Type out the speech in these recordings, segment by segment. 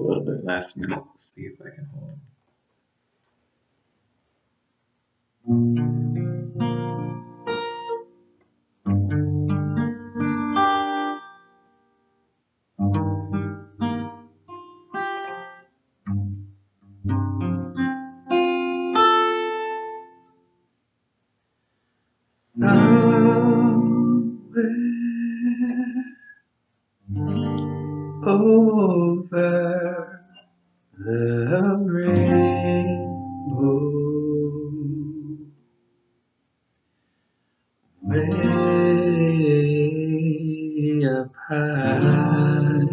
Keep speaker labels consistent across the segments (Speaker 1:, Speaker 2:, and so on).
Speaker 1: a little bit last minute. Let's see if I can hold him. over the rainbow, way up high.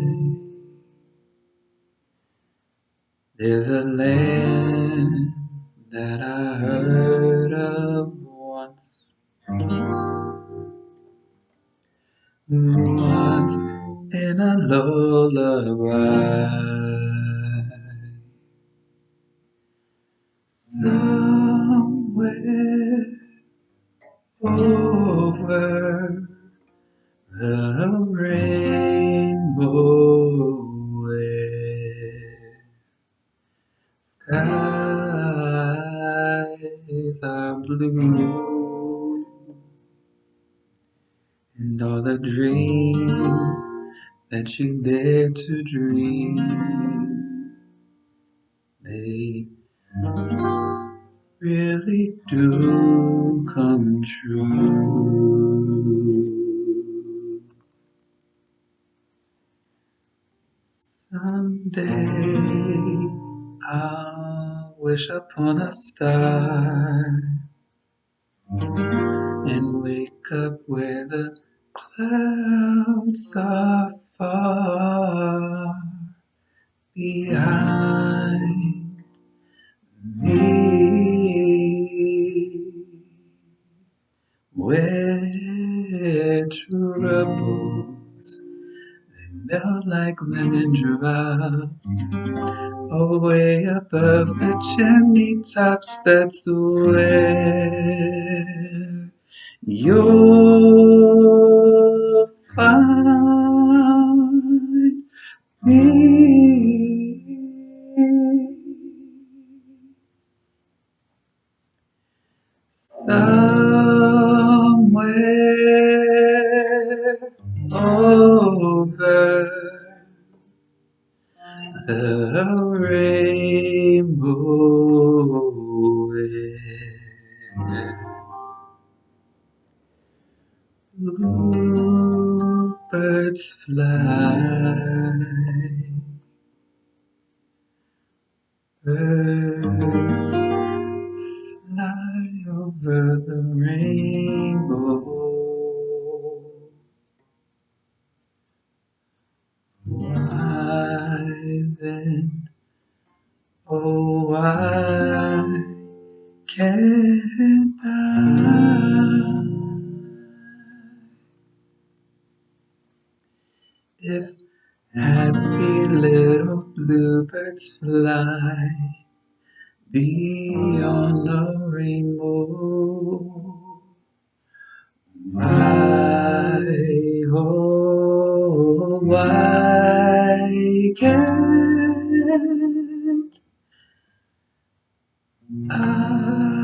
Speaker 1: There's a land that I heard of once. Once in a lullaby. Somewhere over the rainbow where skies are blue and all the dreams that you dare to dream they really do come true. Someday I'll wish upon a star and wake up where the clouds are Where troubles they melt like lemon drops away above the chimney tops. That's where you'll find me. Somewhere over the rainbow bluebirds fly, birds over the rainbow. Why then, oh why can't I? If happy little bluebirds fly beyond the rainbow, why, oh, why can't I?